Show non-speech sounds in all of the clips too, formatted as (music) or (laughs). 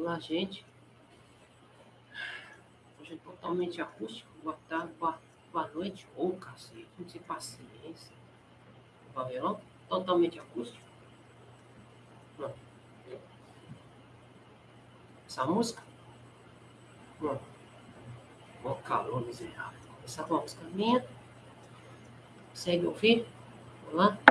Olá, gente. Hoje é totalmente acústico. Boa tarde, boa, boa noite. Ô, oh, cacete, não tem paciência. O pavilhão totalmente acústico. Essa música? Não. Ó, calor miserável. Essa música é música minha. Consegue ouvir? Olá. lá?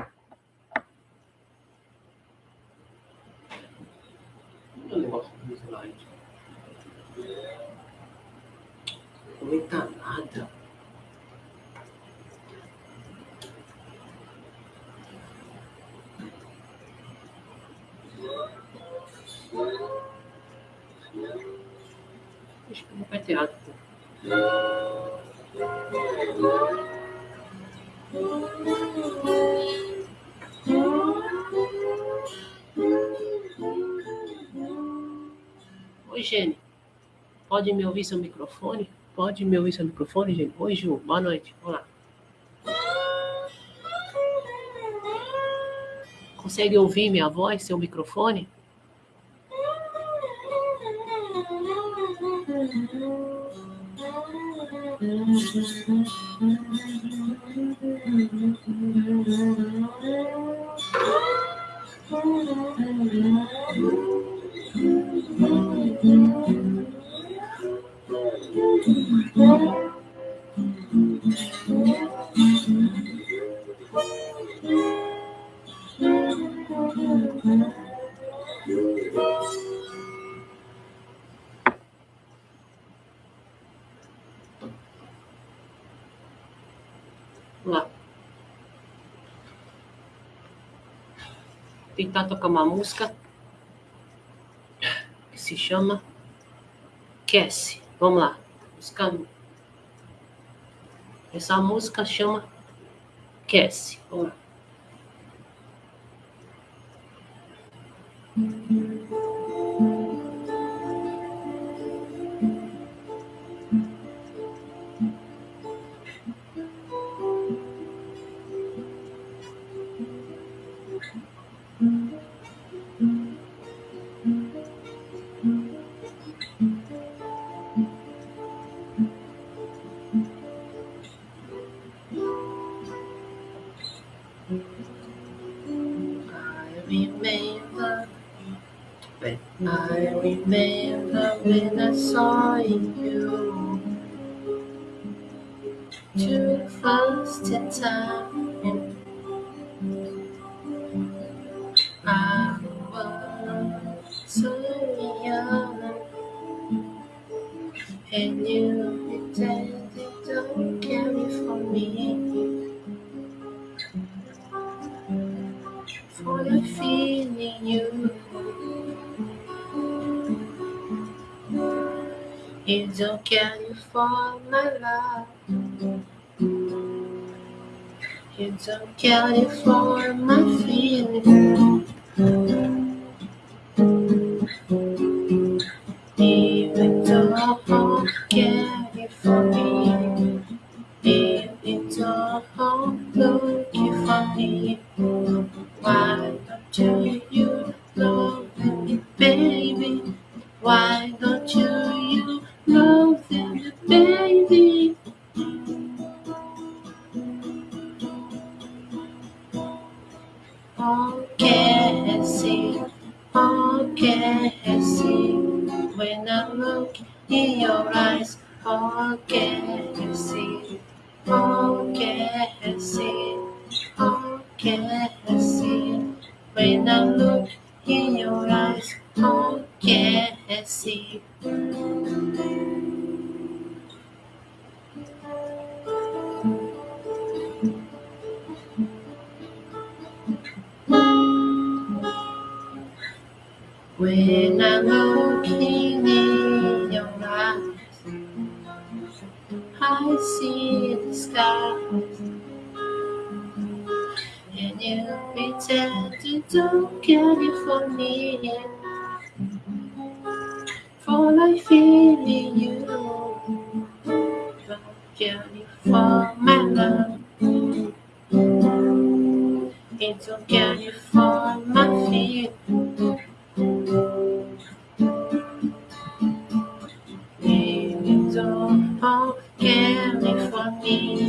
Pode me ouvir seu microfone? Pode me ouvir seu microfone, gente? Oi, Ju. Boa noite. Vamos lá. Consegue ouvir minha voz, seu microfone? (laughs) para tá tocar uma música que se chama Cassie. Vamos lá, buscando. Essa música chama Cassie. Vamos lá. love when I saw you. Too fast in time. I was so young, and you Is your California love? Is your California feeling? i looking in your eyes. I see the sky, and you pretend you don't care for me. For I feel in you, don't care for my love. It's okay for my feet. Thank you.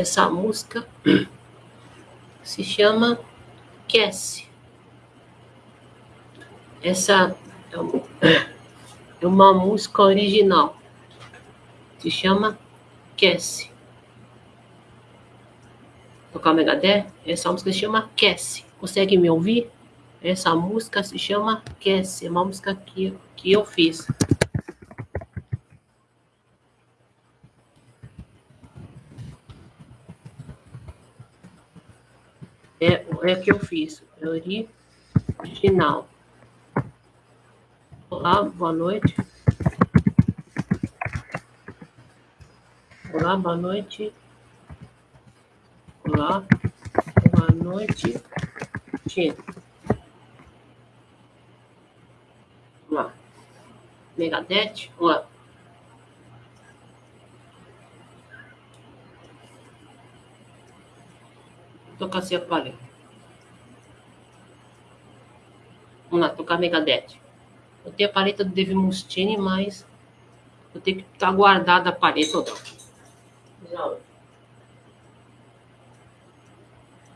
Essa música se chama Cassie. Essa é, é uma música original. Se chama Cassie. Tocar o Megadeth? Essa música se chama Cassie. Consegue me ouvir? Essa música se chama Cassie. É uma música que, que eu fiz. é que eu fiz, é original. Olá, boa noite. Olá, boa noite. Olá, boa noite. Olá. Megadete, olá. tô se a Vamos lá, tocar Megadeth. Eu tenho a paleta do Dave Mustaine, mas eu tenho que estar tá guardada a paleta toda. não.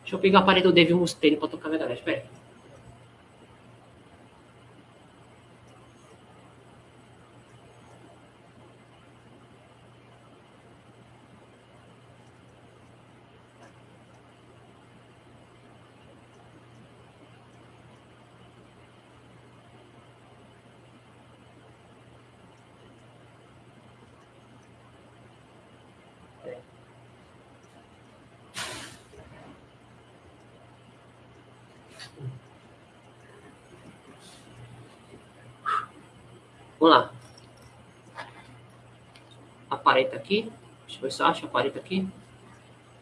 Deixa eu pegar a paleta do Dave Mustaine para tocar Megadeth. Espera aí. Vamos lá. A aqui. Deixa eu ver se eu acho a aqui.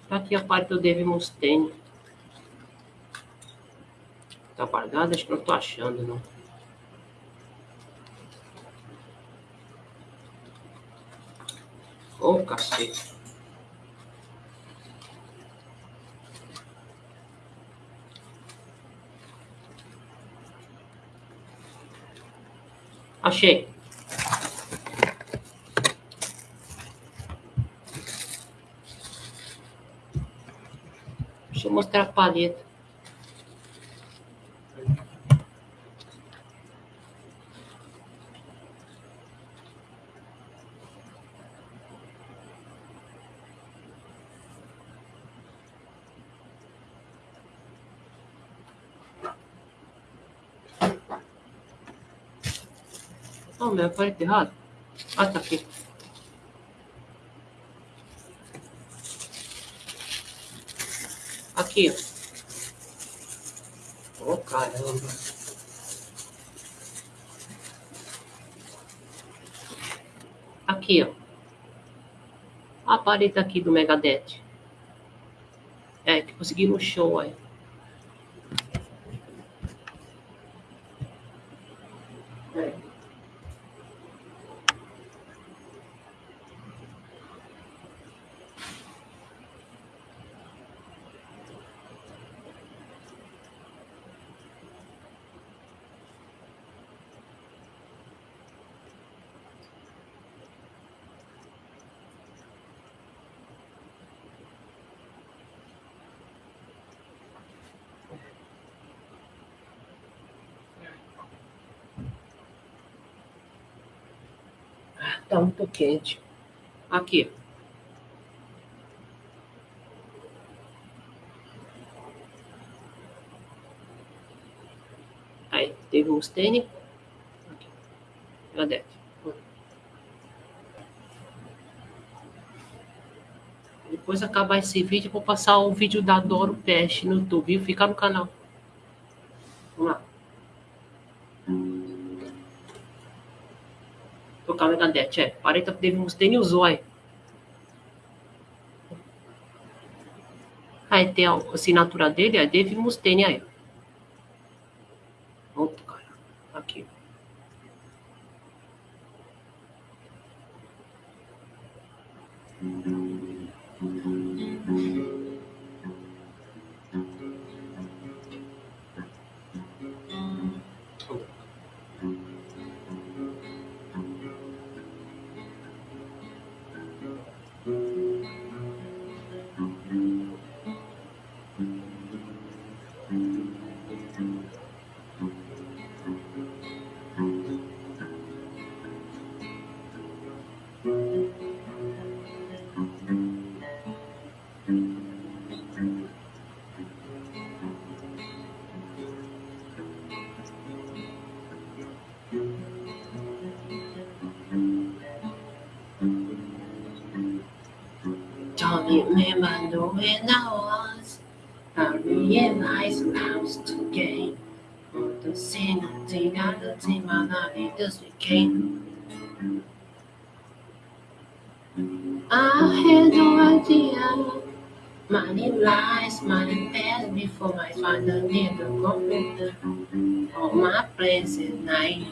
Está aqui a pareta do David Mustaine. Está apagada? Acho que não estou achando, não. Ô, oh, cacete. Achei. mostrar a paleta. Oh, meu, aparece errado. Ah, tá aqui. aqui. Ô, oh, caramba. Aqui, ó. A parede aqui do Megadeth. É, que consegui no show, aí. Tá muito quente. Aqui. Aí, teve o stênico. Aqui. Cadê? Depois acabar esse vídeo, vou passar o vídeo da Doro Peste no YouTube, viu? Fica no canal. че, парите que да ни узој. Aí tem a assinatura dele, aí devimos ter aí. remember when I was I realized I was to gain. On the scene of the other team I not it this I had no idea Many lies, many paths before my father did the computer on my place at night.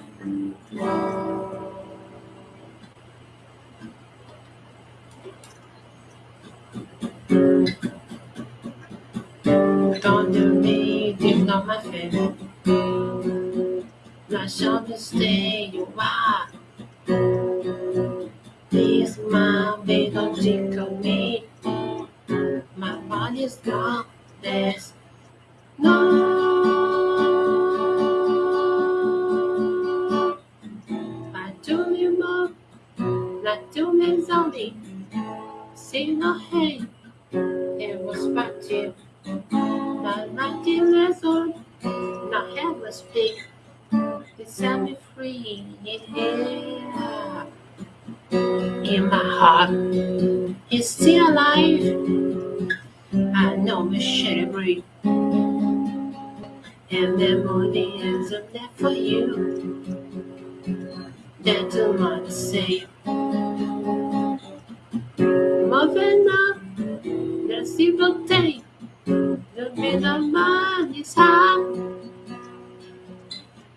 Under me, knee, not my favor. Now shall stay day you are. Please, mom, they don't me. My body's gone, there's no. I do me more, not do me zombie. See no hate. it was back to you about 19 years now not have a stick. He set me free, yeah. In my heart, he's still alive. I know we should agree. And the morning is up there for you. That's a lot to say. Moving up, let's take me the money's high.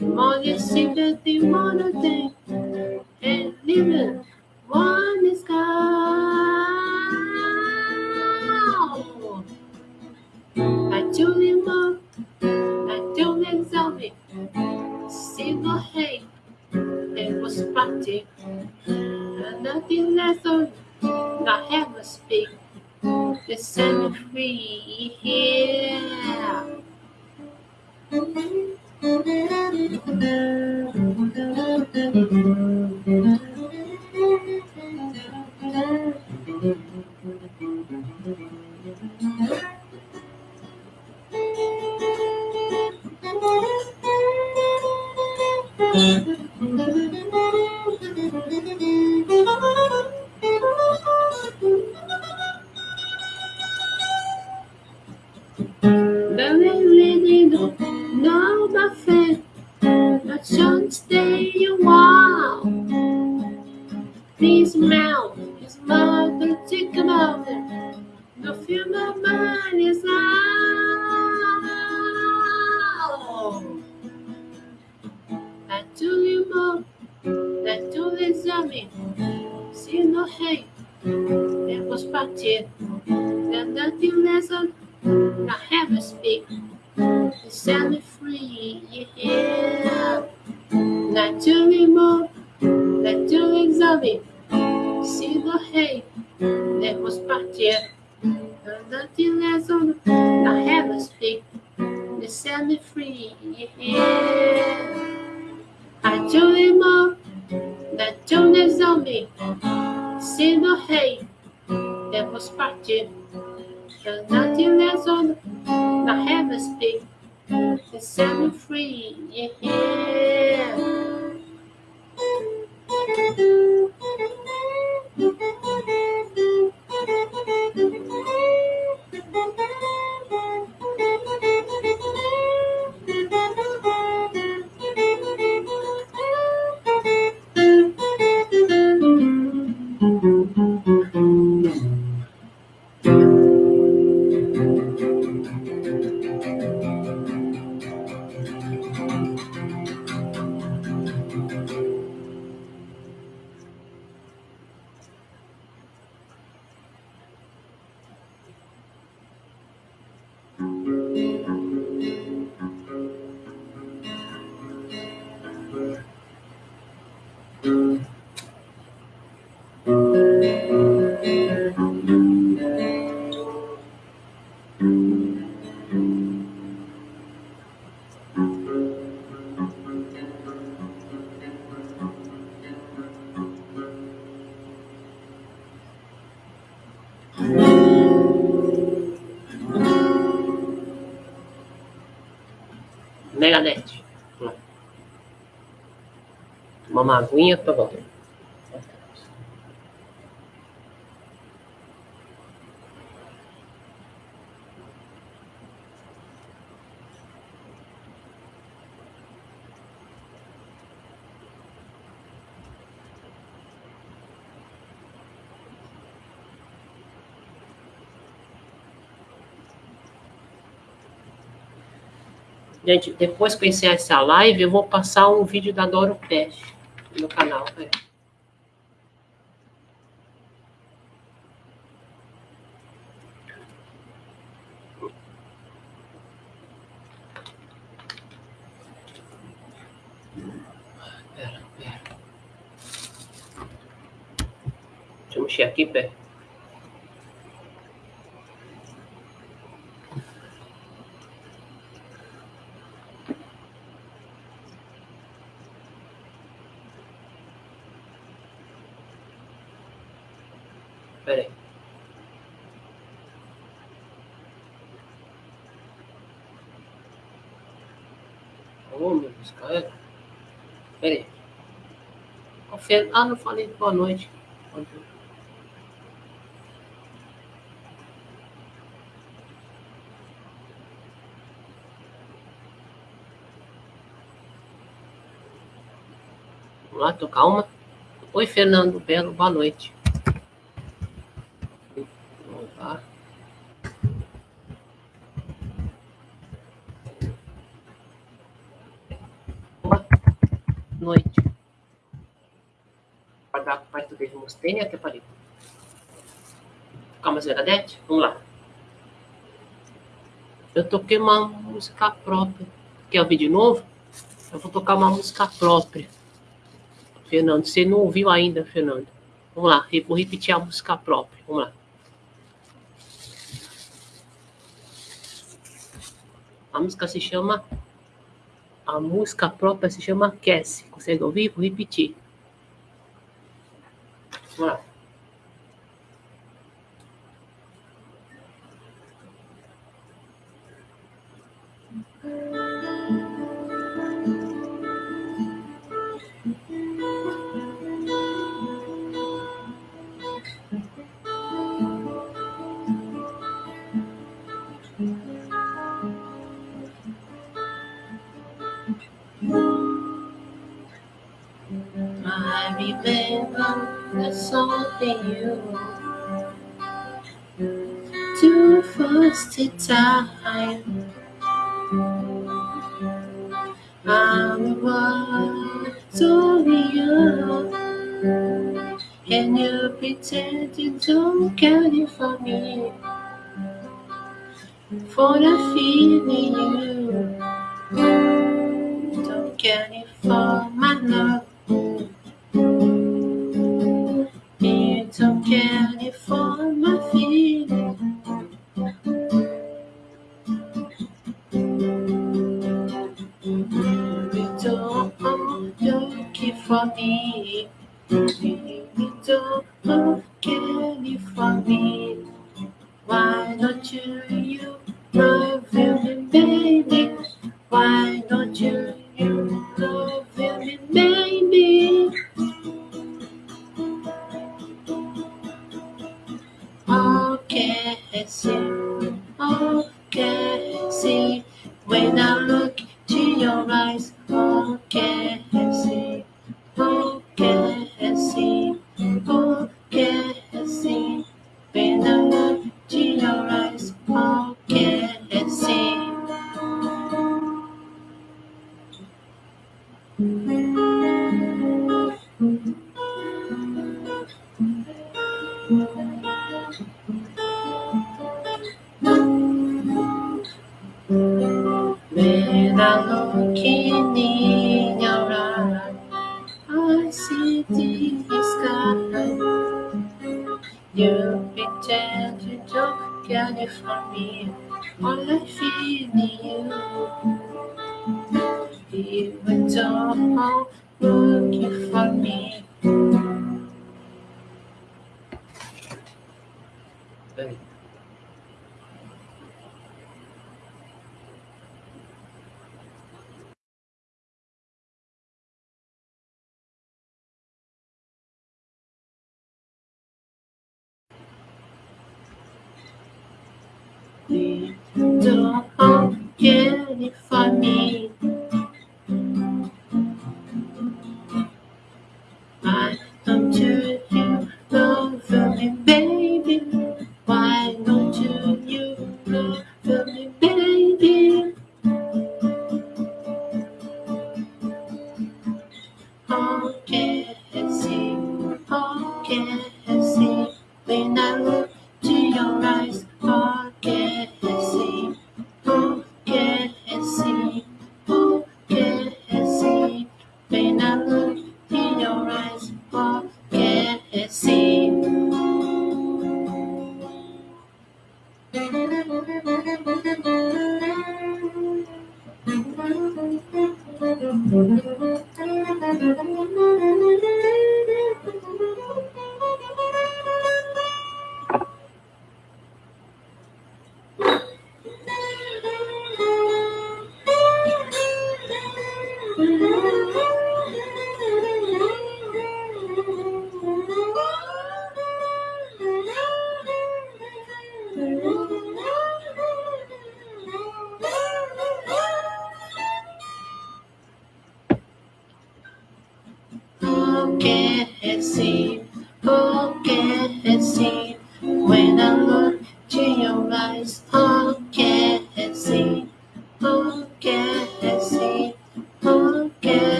Money seems that they want and even one is gone. I do him up, I do exalt me, single hate, it was party, and nothing less on, not ever speak listen free here. (laughs) Believe me, they don't know nothing. But someday you wow. Please his mother, think about it. The human mind is out. I told you more, I told the zombie. See no hate, it was packed in. And nothing less now have a speak. set me free, yeah. Not to remove, not to examine. See the hay that was parted. the less on have a speak. They set me free, yeah. I do remove, up, to tune See the hay that was here. The nothingness of the heavens speak. He set me free. Yeah. Thank you. Megadeth. Tomar hum. uma aguinha, tá bom. Gente, depois que eu encerrar essa live, eu vou passar um vídeo da Doro Pest no canal. Né? Pera, pera. Deixa eu mexer aqui, pé. É. Pera aí. Confere. Ah, não falei boa noite. Vamos lá, tô calma. Oi, Fernando Belo, boa noite. Gostei né? até parei. Calma, mais Vamos lá. Eu toquei uma música própria. Quer ouvir de novo? Eu vou tocar uma música própria. Fernando, você não ouviu ainda, Fernando. Vamos lá, vou repetir a música própria. Vamos lá. A música se chama. A música própria se chama Cassie. Consegue ouvir? Vou repetir. What. said you don't care for me for the feeling you don't care for my love Don't forget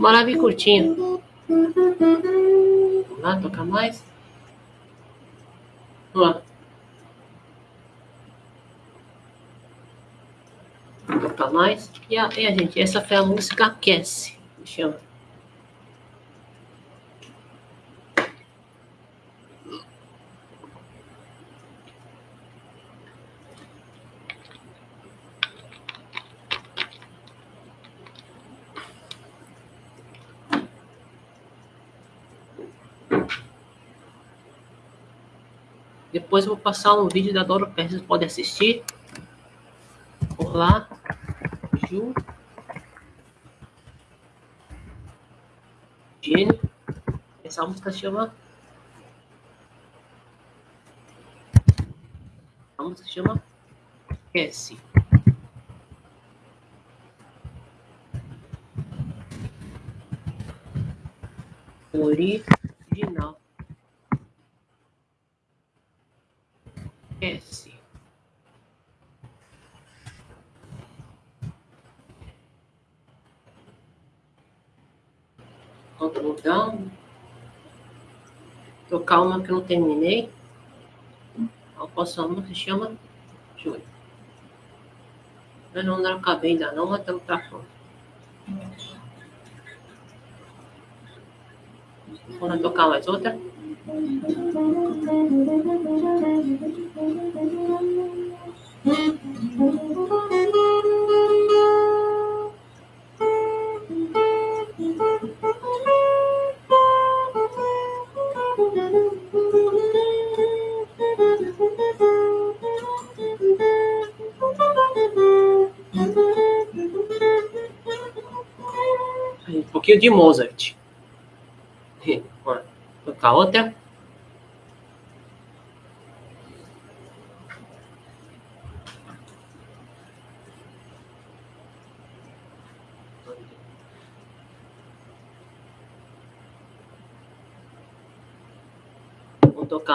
Morava em curtindo. Vamos lá, tocar mais. Vamos lá. Vamos tocar mais. E a, e a gente, essa foi a música Aquece. Chama. Depois eu vou passar um vídeo da Doro Pérez, vocês podem assistir. Por lá. Ju. Gênio. Essa música chama... A música chama... Esquece. Original. S. botão. Tocar uma que não terminei. Alcoçama se chama Júlio. Eu não, não acabei ainda não, mas estamos pra fora. Vamos tocar mais outra. Um pouquinho de Mozart. a ó otra. u n t o K.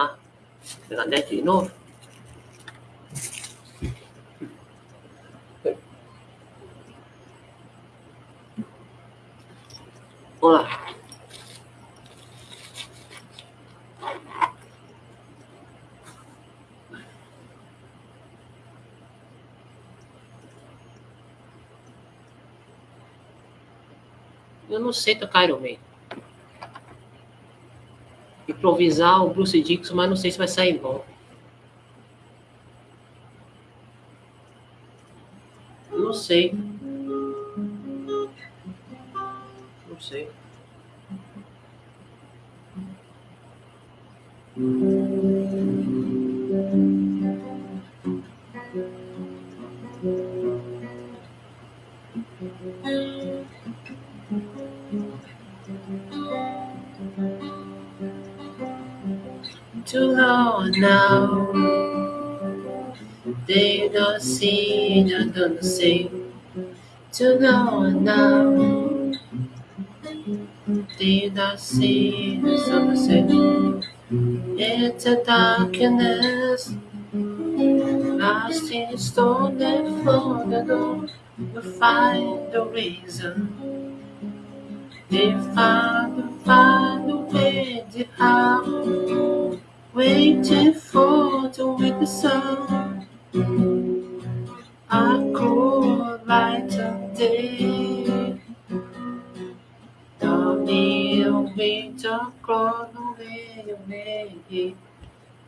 d e mandé c i n o Hola. Eu não sei tocar Iron Maiden. Improvisar o Bruce Dixon, mas não sei se vai sair bom. não sei. gonna say, to no one now. Did I see the sunset? It's a darkness. I still stolen for the door to find the reason. They find, find a way to have waiting for the sun. I light of day. the me um vento no meio,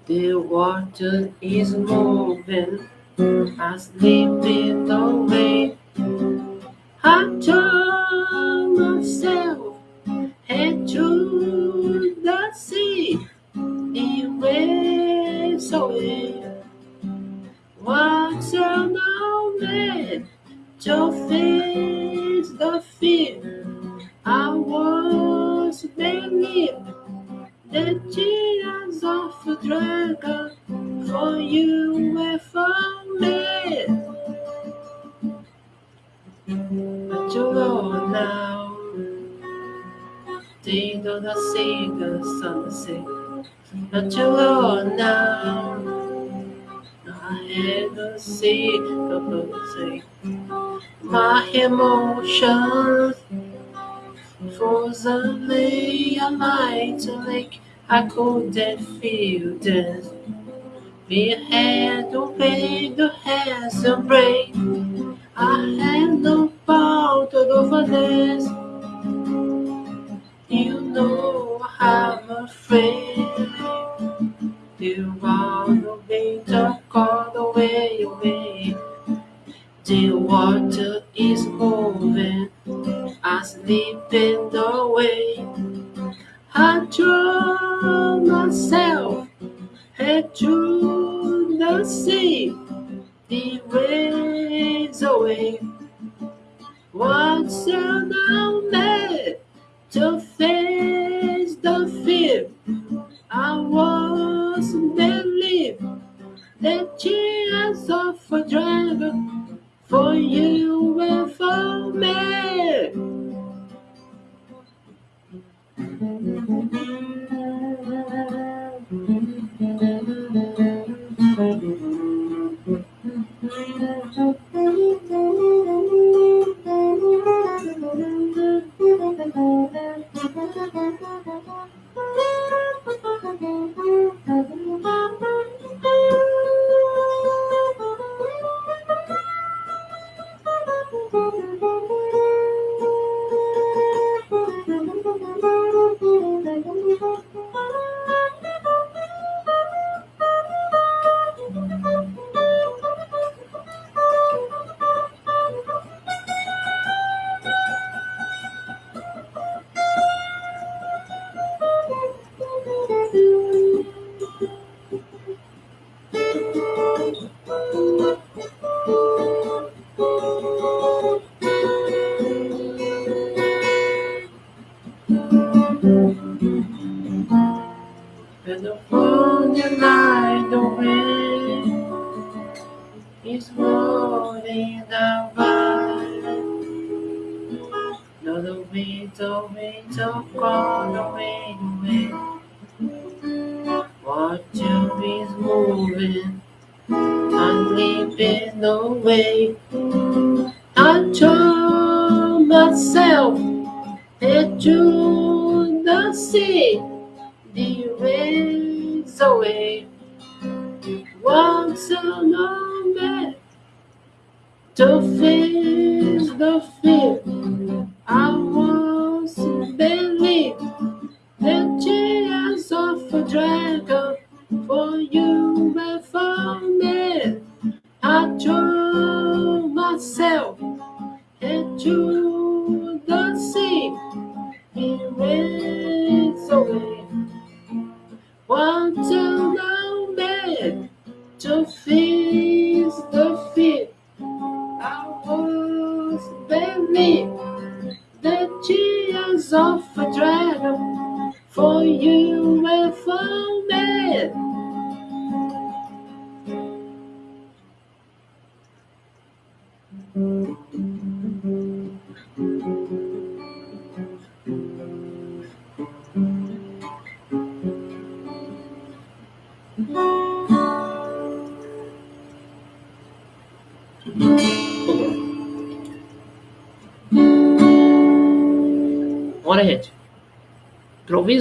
The water is moving, I slip it away. I turn myself head to the sea, it waves away. What's a moment? to face the fear I was beneath the tears of a dragon for you were for me. But you go now, they do not see the sunset. But you go now hesitancy, my emotions for the lay a light like I couldn't feel this. We had to pay the hands to break. I had no power to do for this. You know I'm afraid. Do want to way, talk all the way away. The water is moving, I sleep in the way. I draw myself head to the sea, the waves away. What's down there to face the fear? I was then live the tears of a dragon for you and for me. for dragon for you and for me. I told myself to.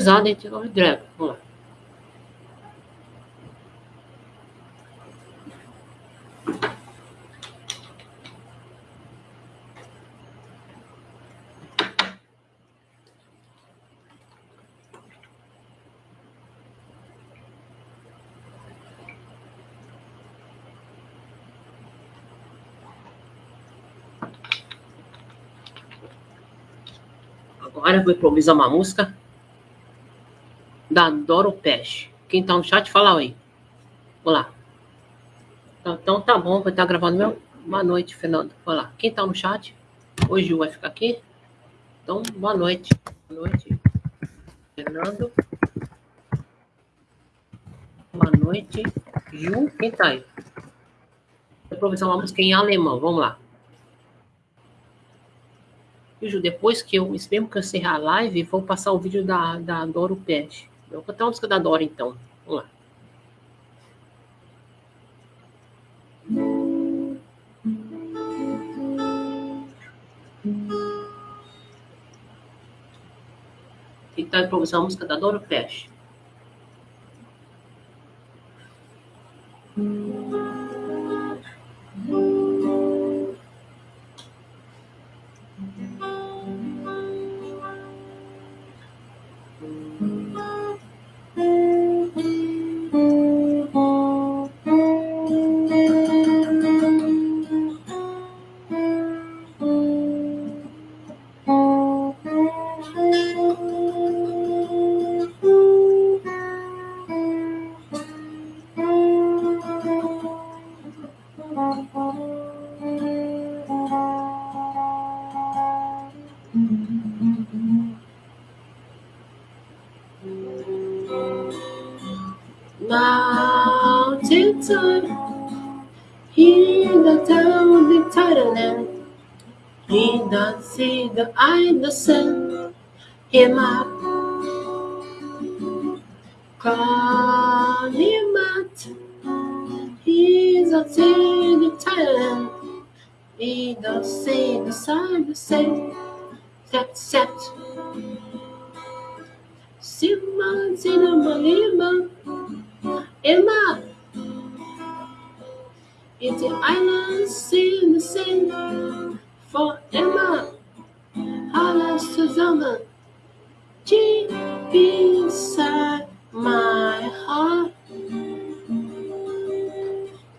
Represented of Drácula. Agora vou improvisar uma música Adoro peixe. Quem tá no chat, fala oi. Olá. Tá, então tá bom, vou estar tá gravando meu. Boa noite, Fernando. Olá. Quem tá no chat? O Gil vai ficar aqui. Então, boa noite. Boa noite, Fernando. Boa noite, Gil. Quem tá aí? Vou improvisar uma música em alemão. Vamos lá. Ju, depois que eu, mesmo que eu encerrar a live, vou passar o vídeo da, da Doro Pet vou botar uma música da Dora, então. Vamos lá. Tentar improvisar a música da Dora fecha. Hum. Sima, Sinuma, malima. Emma. It's the island sing in the sand for Emma. Hala Susanna. Deep inside my heart.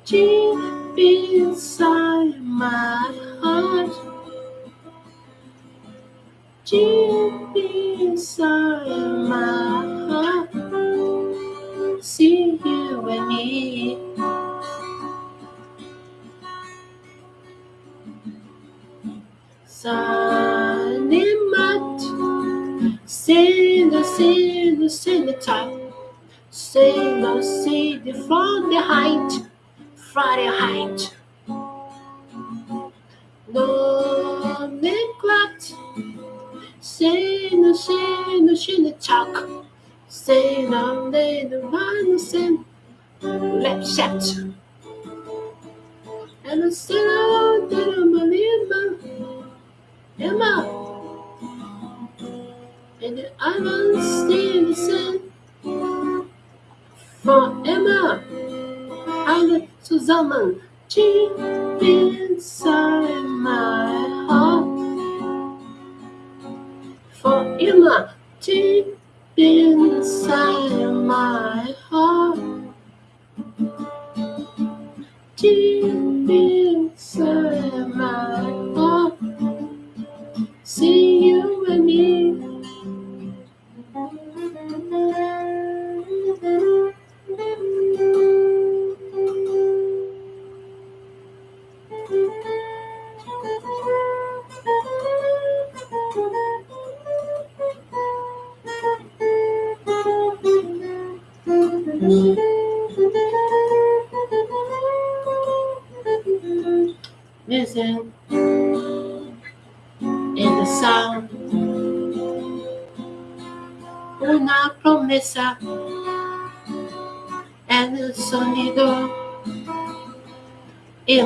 Deep inside my heart deep inside my heart. See you and me. Salimat, send the send the send the top, send the send the from the height, from the height. No. Say no, say no, she no talk. Say no, they no man no sin. Lap shut. And I say no, they no malima. Emma. And I oven stay in the sin. For Emma. And Suzanne Deep inside my heart for Emma deep inside my heart. Deep inside my heart. See you.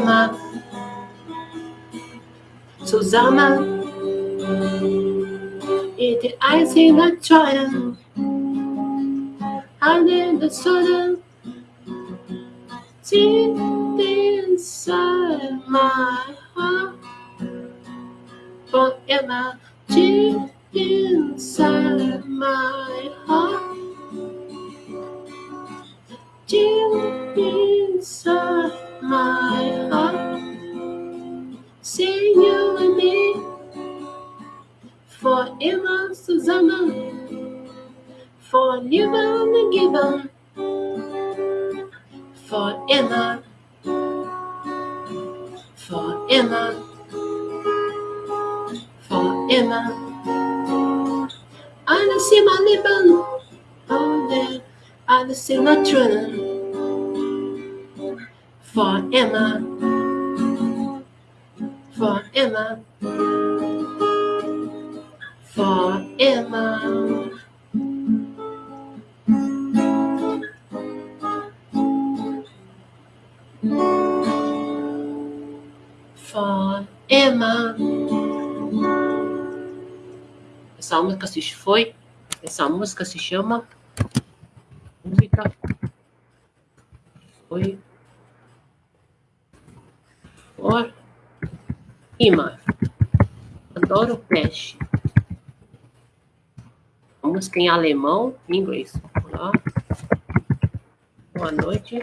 immer zusammen. Jede einzelne Tränen, alle the Sonne. Emma, For Emma. Essa música se foi. Essa música se chama. Música. Foi. For Emma. Adoro peixe música em alemão e inglês. Boa noite.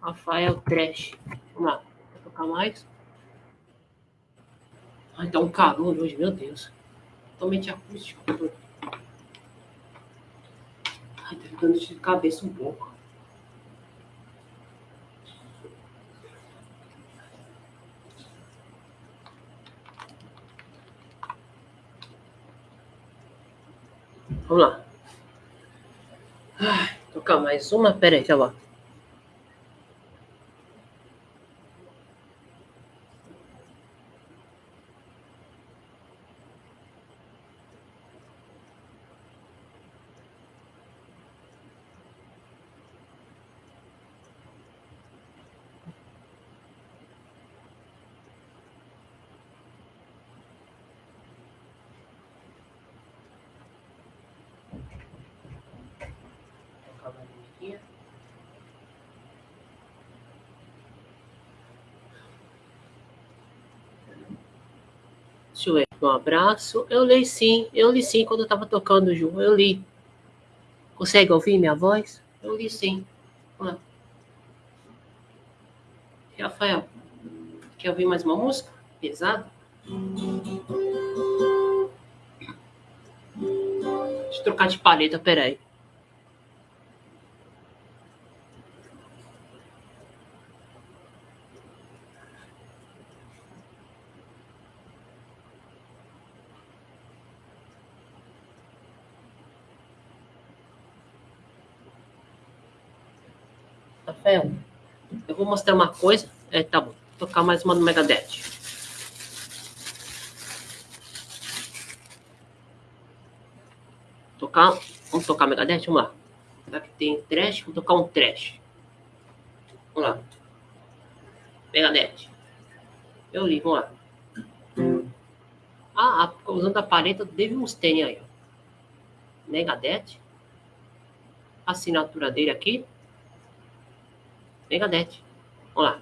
Rafael Trash. Vamos lá, vou tocar mais. Ai, tá um calor hoje, meu Deus. Totalmente acústico. Ai, tá ficando de cabeça um pouco. Vamos lá. tocar mais uma. Pera aí, calma. Tá um abraço. Eu li sim, eu li sim quando eu estava tocando, Ju, eu li. Consegue ouvir minha voz? Eu li sim. Vamos lá. Rafael, quer ouvir mais uma música? Pesado? Deixa eu trocar de paleta, peraí. vou mostrar uma coisa. É, tá bom. Vou tocar mais uma do Megadeth. Tocar, vamos tocar Megadeth? Vamos lá. Será que tem trash? Vou tocar um trash. Vamos lá. Megadeth. Eu li, vamos lá. Ah, usando a paleta do uns Mustaine aí. Megadeth. Assinatura dele aqui. Megadeth. Vamos lá.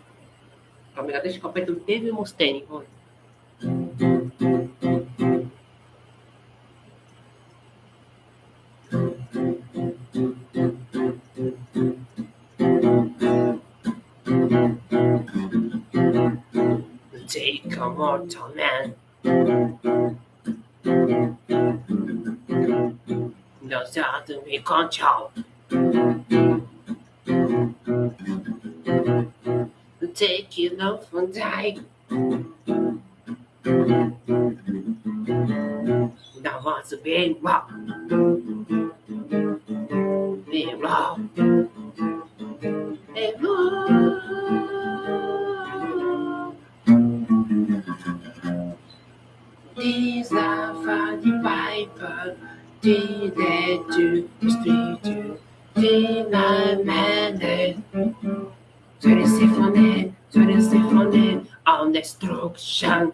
Então, Mega Drive, Copa do Teve e Mustang. Vamos lá. Take a mortal man. Nós já temos control. Kino Van Dijk. Now once again, rock. Be rock. These are funny the Did they do the street? Did I manage? 36 for it students the funded on destruction.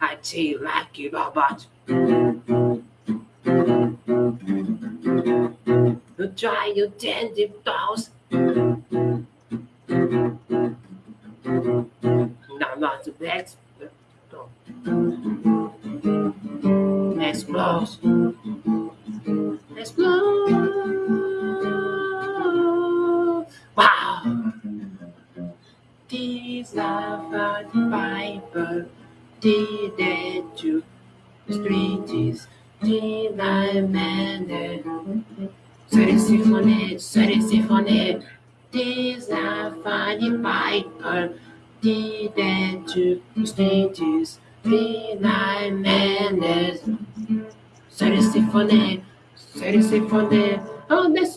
I feel like you robot. You try your dentive dolls. Now, not the best. Explode. Explode. Wow! These are the Bible, the dead to streets, the live man. Sorry, symphony, sorry, symphony. These are the Bible, the dead to streets, the live man. Sorry, symphony, sorry, symphony. Oh, that's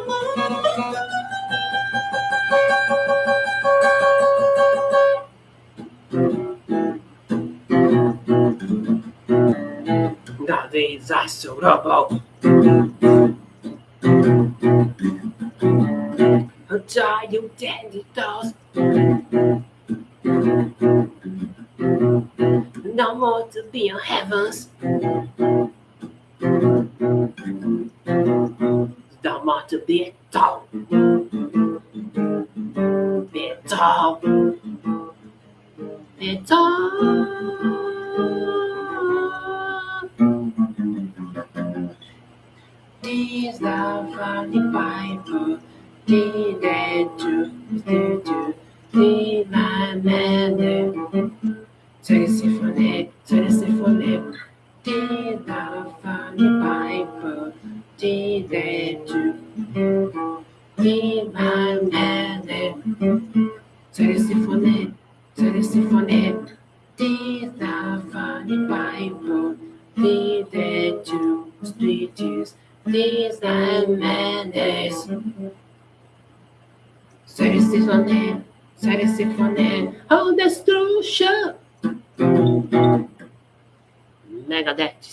I showed up. all A giant dandy dolls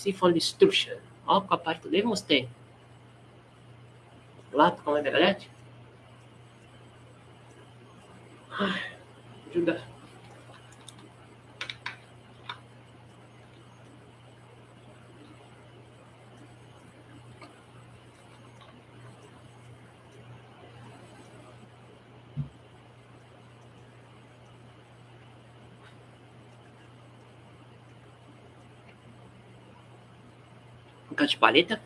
Stefan Strucher. Ó, com a parte do Dave Lato com a ai Ajuda. Cante paleta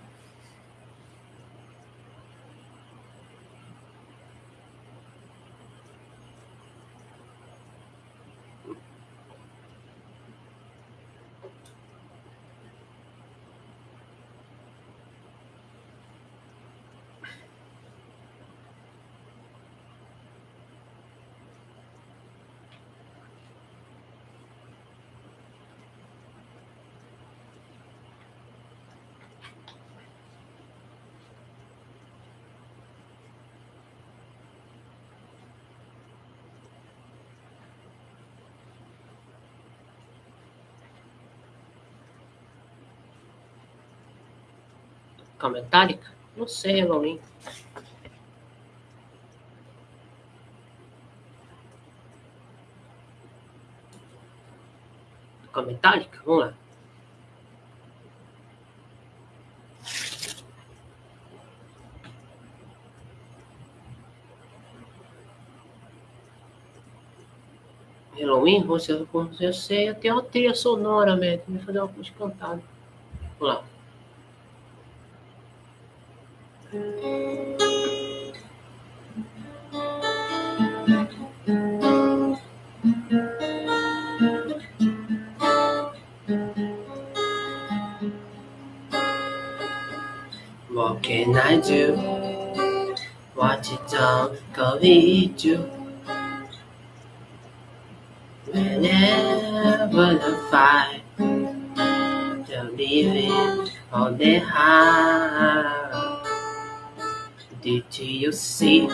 com a Metallica? Não sei, Laurinho. Com a Metallica? Vamos lá. Halloween, você, eu sei, eu tenho uma trilha sonora, mesmo Vou fazer uma coisa cantada. Vamos lá. can I do? Watch it don't go eat you. Whenever the fight, they're leaving on the heart Did you see?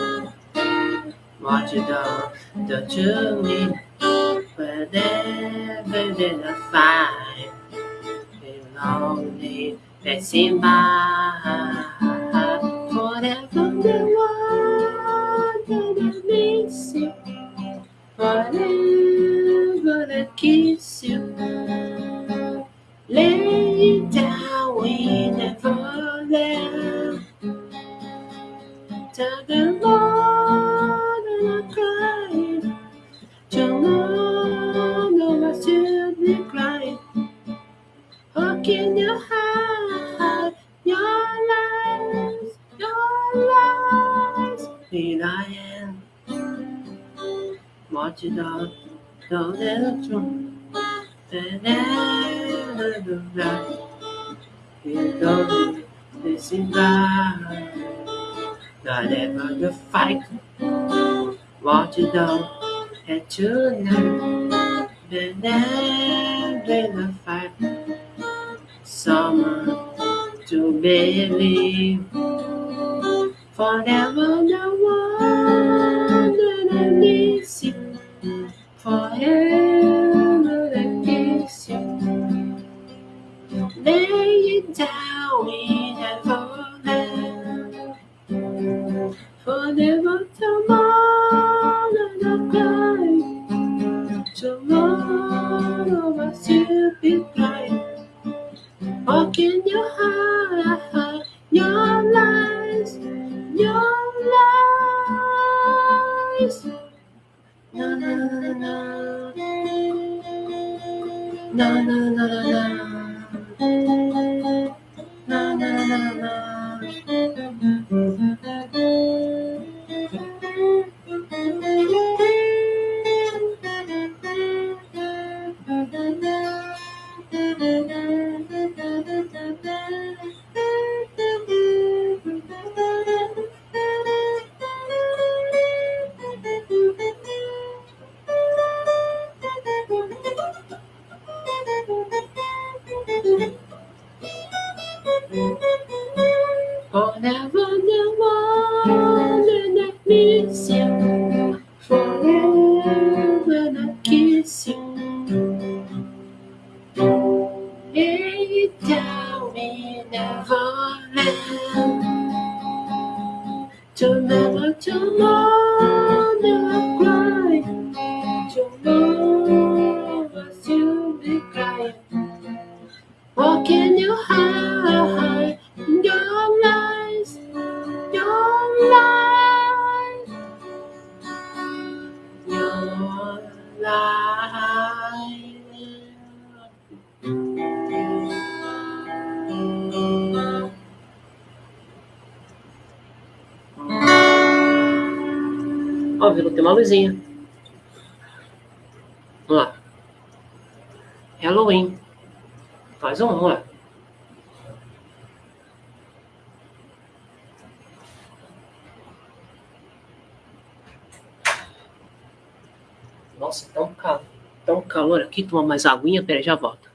Watch it down, the journey. Whenever the fight, they're lonely, passing by. whatever that keeps you Lay down, we never left. the Lord that I cried. Tell Lord no I still be crying. How can you hide? you know, know that I'm wrong. You don't this in Not ever the fight. Want you know, and tonight, then never the fight. Summer to believe forever the one. forever like kiss you. Lay it down. Ó, virou, tem uma luzinha. Vamos lá. Halloween. Faz um, vamos lá. calor aqui, tomar mais aguinha, peraí, já volto.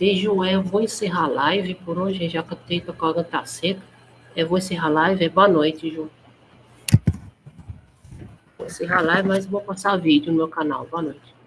Beijo, é, eu vou encerrar a live por hoje, já que eu tenho que a corda tá seca. Eu vou encerrar a live, boa noite, Ju. Vou encerrar a live, mas vou passar vídeo no meu canal. Boa noite.